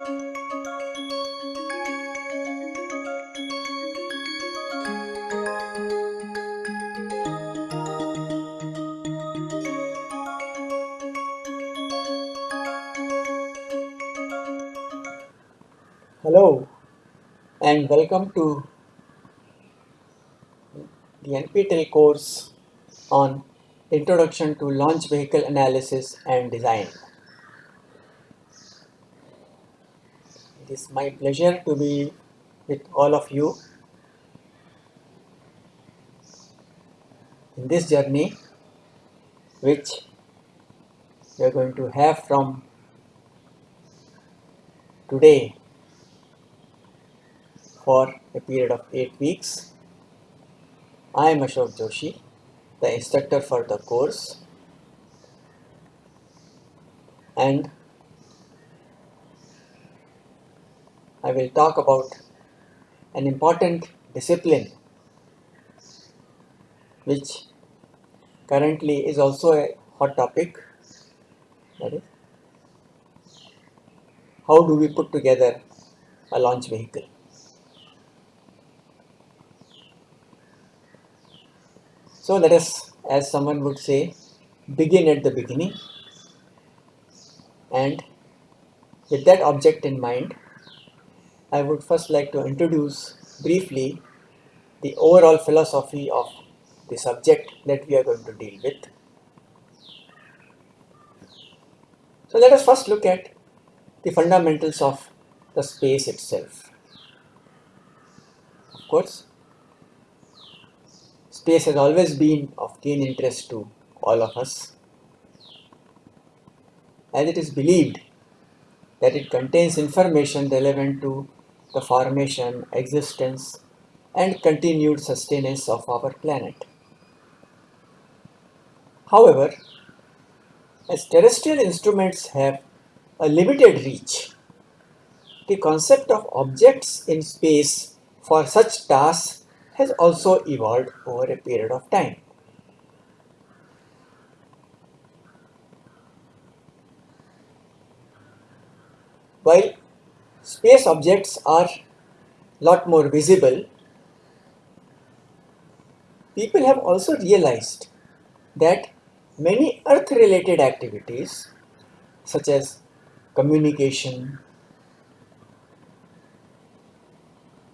Hello and welcome to the NPTEL course on Introduction to Launch Vehicle Analysis and Design. Is my pleasure to be with all of you in this journey which we are going to have from today for a period of 8 weeks. I am Ashok Joshi, the instructor for the course and I will talk about an important discipline which currently is also a hot topic that is how do we put together a launch vehicle. So let us, as someone would say, begin at the beginning and with that object in mind, I would first like to introduce briefly the overall philosophy of the subject that we are going to deal with. So let us first look at the fundamentals of the space itself. Of course, Space has always been of keen interest to all of us, as it is believed that it contains information relevant to the formation, existence, and continued sustenance of our planet. However, as terrestrial instruments have a limited reach, the concept of objects in space for such tasks has also evolved over a period of time. While space objects are lot more visible, people have also realized that many earth related activities such as communication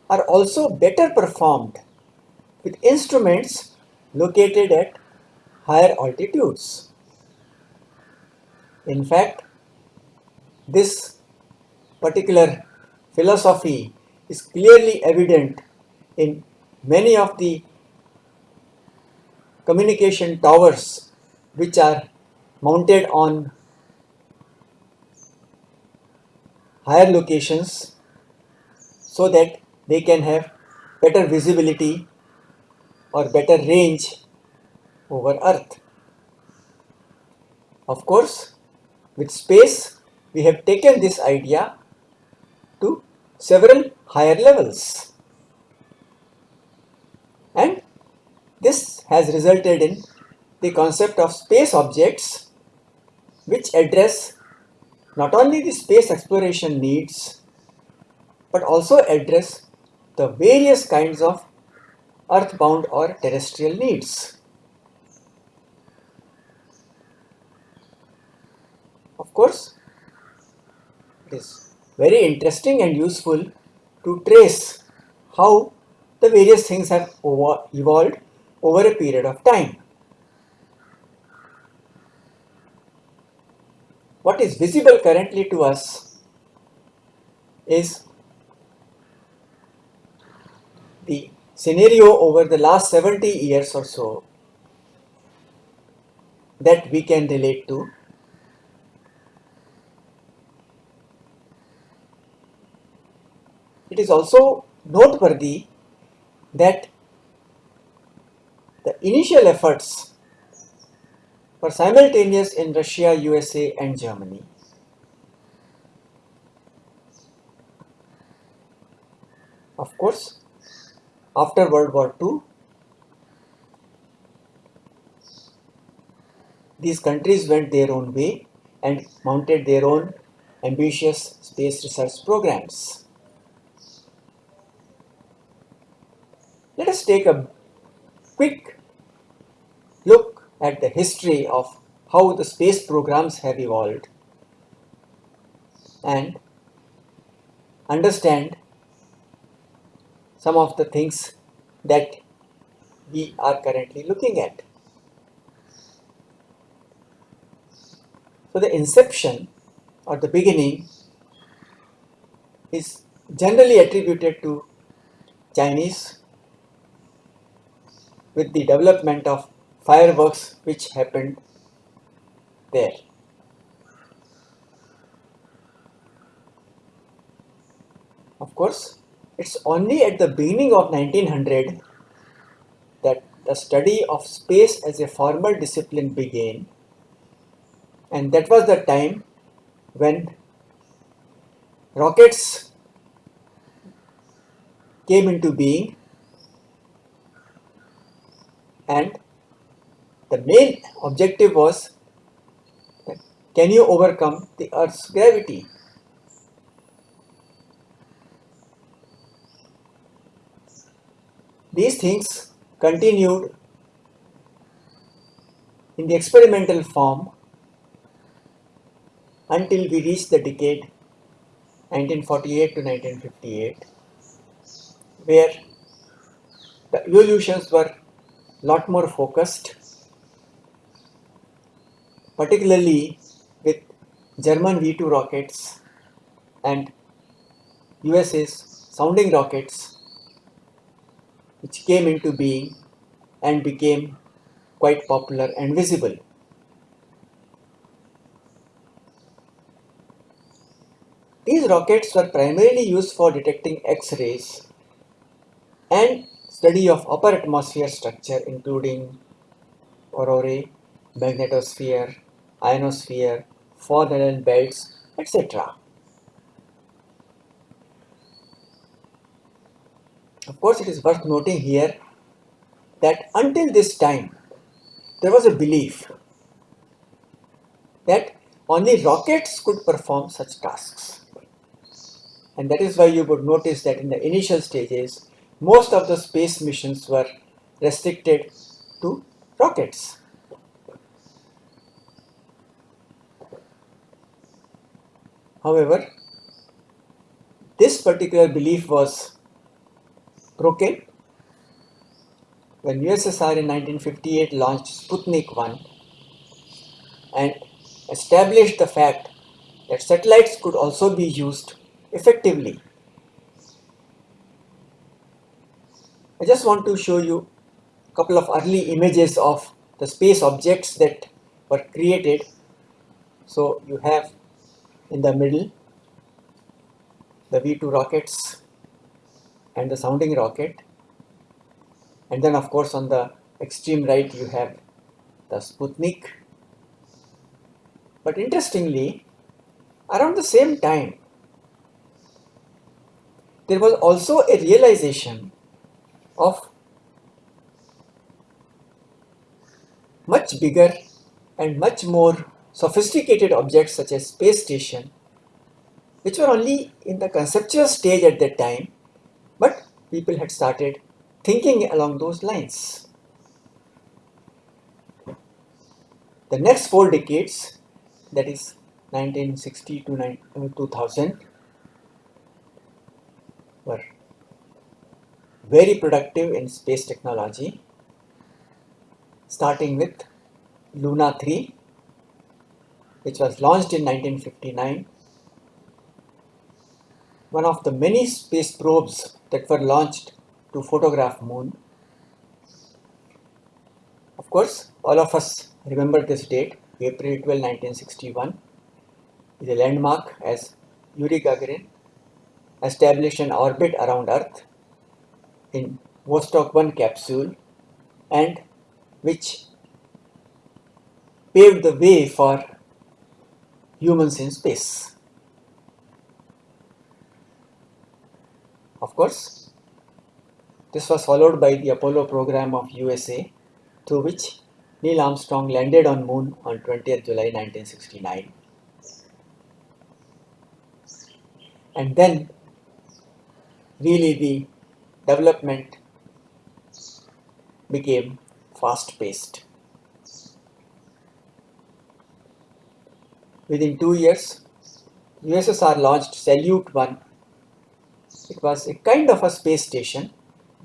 are also better performed with instruments located at higher altitudes. In fact, this particular philosophy is clearly evident in many of the communication towers which are mounted on higher locations so that they can have better visibility or better range over Earth. Of course, with space, we have taken this idea to several higher levels. And this has resulted in the concept of space objects which address not only the space exploration needs but also address the various kinds of earthbound or terrestrial needs. Of course, it is very interesting and useful to trace how the various things have evolved over a period of time. What is visible currently to us is the scenario over the last 70 years or so that we can relate to. Is also noteworthy that the initial efforts were simultaneous in Russia, USA and Germany. Of course, after World War II, these countries went their own way and mounted their own ambitious space research programs. Let us take a quick look at the history of how the space programs have evolved and understand some of the things that we are currently looking at. So the inception or the beginning is generally attributed to Chinese with the development of fireworks which happened there. Of course, it's only at the beginning of 1900 that the study of space as a formal discipline began and that was the time when rockets came into being and the main objective was can you overcome the earth's gravity? These things continued in the experimental form until we reached the decade 1948 to 1958 where the evolutions were lot more focused particularly with German V2 rockets and USA's sounding rockets which came into being and became quite popular and visible. These rockets were primarily used for detecting X-rays and study of upper atmosphere structure including aurorae, magnetosphere, ionosphere, fog belts, etc. Of course, it is worth noting here that until this time, there was a belief that only rockets could perform such tasks. And that is why you would notice that in the initial stages, most of the space missions were restricted to rockets. However, this particular belief was broken when USSR in 1958 launched Sputnik 1 and established the fact that satellites could also be used effectively. I just want to show you a couple of early images of the space objects that were created. So you have in the middle the V2 rockets and the sounding rocket and then of course on the extreme right you have the Sputnik but interestingly around the same time there was also a realization of much bigger and much more sophisticated objects such as space station which were only in the conceptual stage at that time but people had started thinking along those lines. The next four decades that is 1960 to uh, 2000 were very productive in space technology, starting with Luna 3, which was launched in 1959. One of the many space probes that were launched to photograph moon. Of course, all of us remember this date, April 12, 1961, is a landmark as Yuri Gagarin established an orbit around Earth in Vostok 1 capsule and which paved the way for humans in space. Of course, this was followed by the Apollo program of USA through which Neil Armstrong landed on moon on 20th July 1969. and then really the development became fast paced. Within two years, USSR launched Salyut 1. It was a kind of a space station,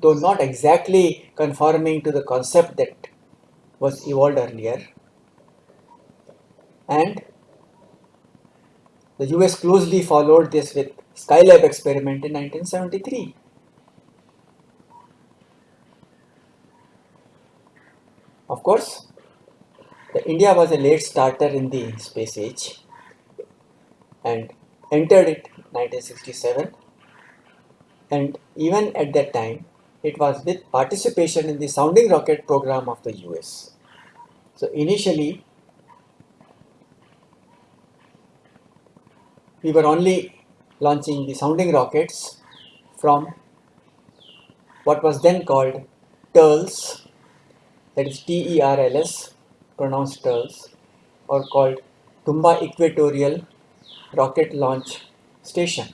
though not exactly conforming to the concept that was evolved earlier. And the US closely followed this with Skylab experiment in 1973. Course, India was a late starter in the space age and entered it 1967 and even at that time it was with participation in the sounding rocket program of the US. So initially we were only launching the sounding rockets from what was then called TERLS that is T-E-R-L-S pronounced TERLS or called Thumba Equatorial Rocket Launch Station.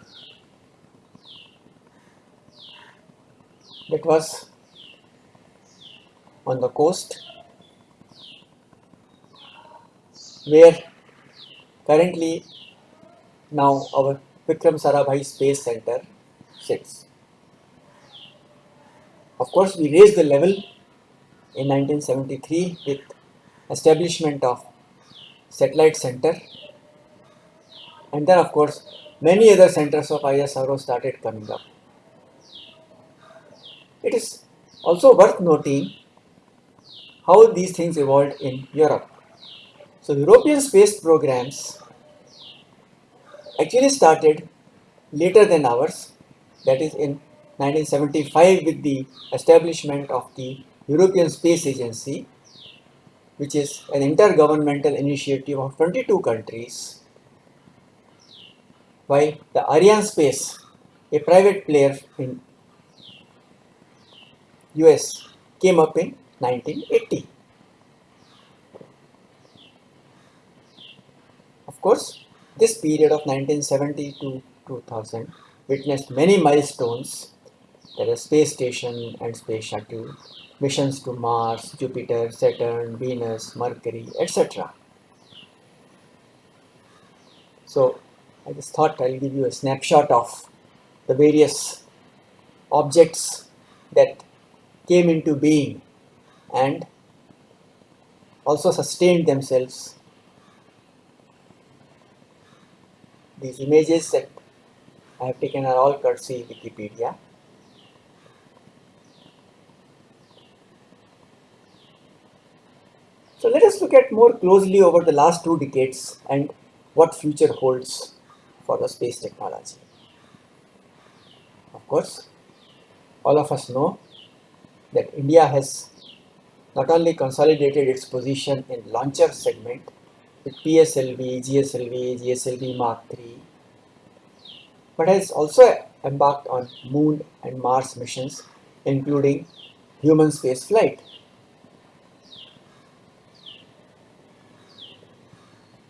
That was on the coast where currently now our Vikram Sarabhai Space Center sits. Of course, we raised the level in 1973 with establishment of satellite center and then of course many other centers of ISRO started coming up. It is also worth noting how these things evolved in Europe. So European space programs actually started later than ours that is in 1975 with the establishment of the European Space Agency, which is an intergovernmental initiative of 22 countries, while the Ariane Space, a private player in US, came up in 1980. Of course, this period of 1970 to 2000 witnessed many milestones, the space station and space shuttle, missions to Mars, Jupiter, Saturn, Venus, Mercury, etc. So I just thought I'll give you a snapshot of the various objects that came into being and also sustained themselves. These images that I have taken are all courtesy Wikipedia. So let us look at more closely over the last two decades and what future holds for the space technology. Of course, all of us know that India has not only consolidated its position in launcher segment with PSLV, GSLV, GSLV Mark III, but has also embarked on Moon and Mars missions, including human space flight.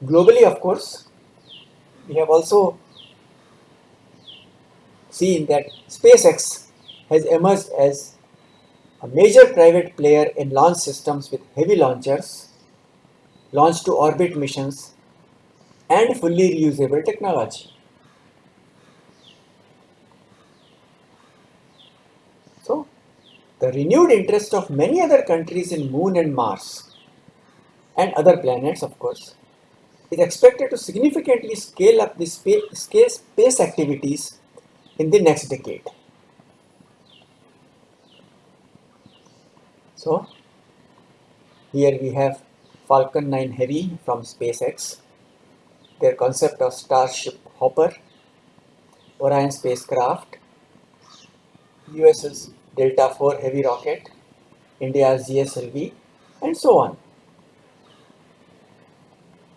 Globally, of course, we have also seen that SpaceX has emerged as a major private player in launch systems with heavy launchers, launch to orbit missions, and fully reusable technology. So, the renewed interest of many other countries in Moon and Mars and other planets, of course, is expected to significantly scale up the space, space activities in the next decade. So, here we have Falcon 9 Heavy from SpaceX, their concept of Starship Hopper, Orion spacecraft, US's Delta 4 Heavy rocket, India's GSLV, and so on.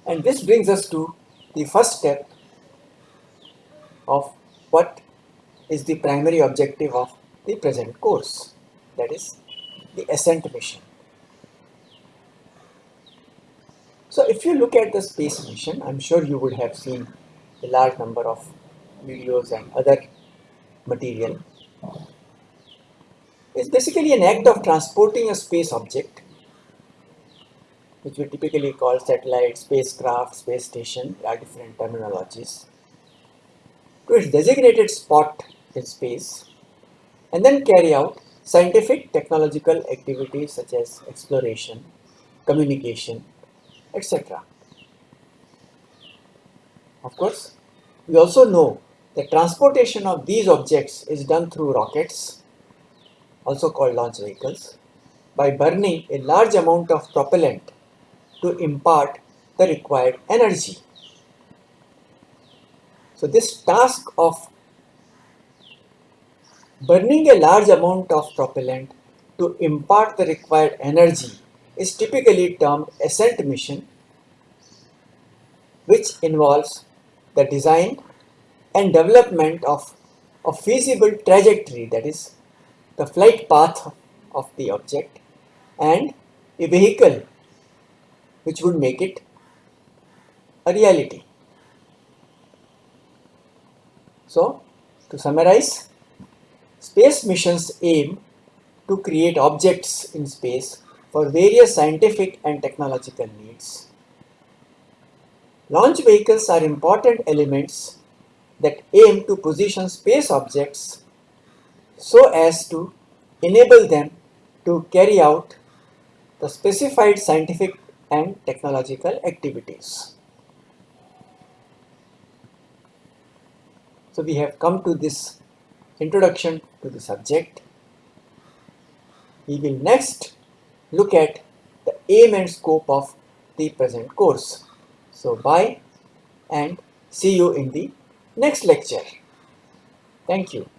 And this brings us to the first step of what is the primary objective of the present course, that is the ascent mission. So if you look at the space mission, I'm sure you would have seen a large number of videos and other material It's basically an act of transporting a space object which we typically call satellite, spacecraft, space station, there are different terminologies, to its designated spot in space and then carry out scientific technological activities such as exploration, communication, etc. Of course, we also know that transportation of these objects is done through rockets, also called launch vehicles, by burning a large amount of propellant to impart the required energy. So this task of burning a large amount of propellant to impart the required energy is typically termed ascent mission which involves the design and development of a feasible trajectory that is the flight path of the object and a vehicle which would make it a reality. So, to summarize, space missions aim to create objects in space for various scientific and technological needs. Launch vehicles are important elements that aim to position space objects so as to enable them to carry out the specified scientific and technological activities. So we have come to this introduction to the subject. We will next look at the aim and scope of the present course. So bye and see you in the next lecture. Thank you.